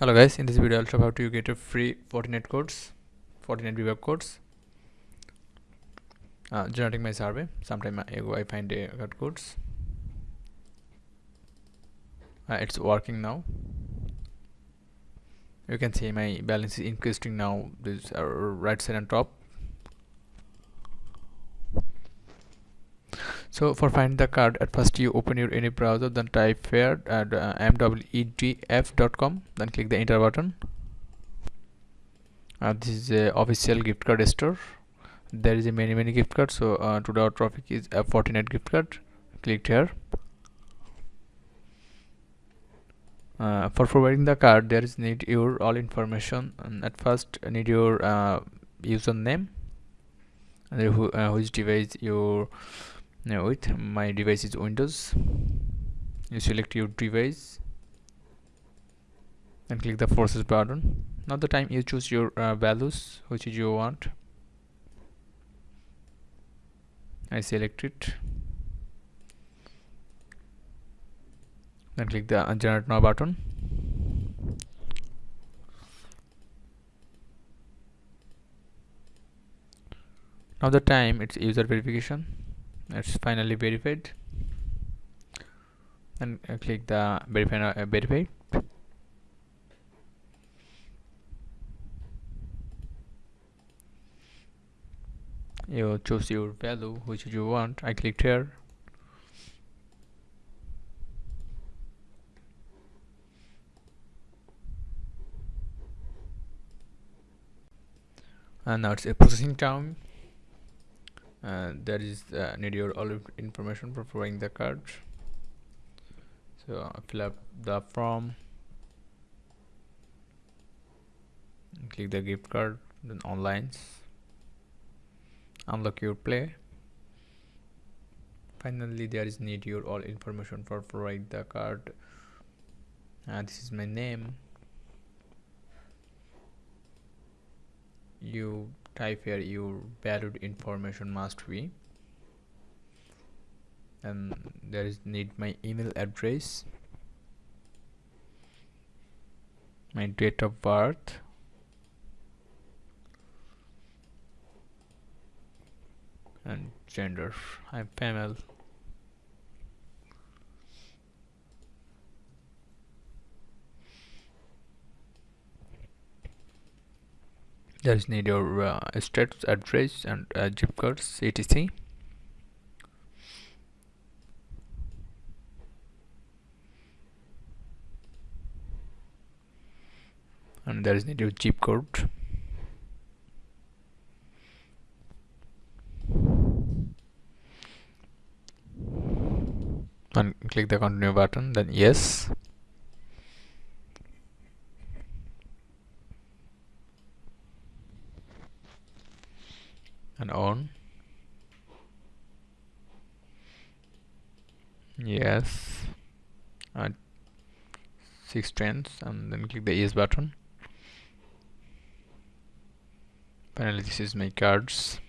hello guys. In this video i'll show how to get a free Fortnite codes Fortnite debug codes uh, generating my survey. Sometime ago i find a got codes. Uh, it's working now. You can see my balance is increasing now. This uh, right side on top so for find the card at first you open your any browser then type fair at uh, mwedf.com then click the enter button. Uh, this is a official gift card store. There is a many many gift cards so uh, today our topic is a Fortnite gift card. Click here. Uh, for providing the card there is need your all information and at first need your uh, username and who, uh, which device your now with my device is windows. You select your device and click the forces button. Now the time you choose your uh, values which you want. I select it. Then click the generate now button. Now the time it's user verification it's finally verified. And uh, click the verify uh, verify you choose your value which you want. I clicked here. And now it's a processing time uh, that is uh, need your all information for providing the card. So fill up the form. Click the gift card then online. Unlock your play. Finally there is need your all information for provide the card. Uh, this is my name. You type here your valued information must be. And there is need my email address. My date of birth. And gender. I'm female is need your uh, status address and uh, zip codes etc and there is need your zip code. And click the continue button then yes and on yes. And six trends and then click the yes button. Finally this is my cards.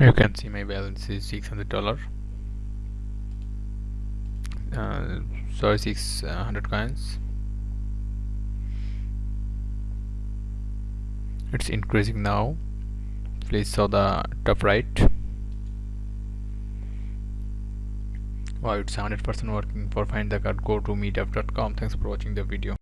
You can see my balance is 600 dollar uh, sorry 600 coins. It's increasing now. Please saw the top right. Wow it's 100% working for find the card. Go to meetup.com thanks for watching the video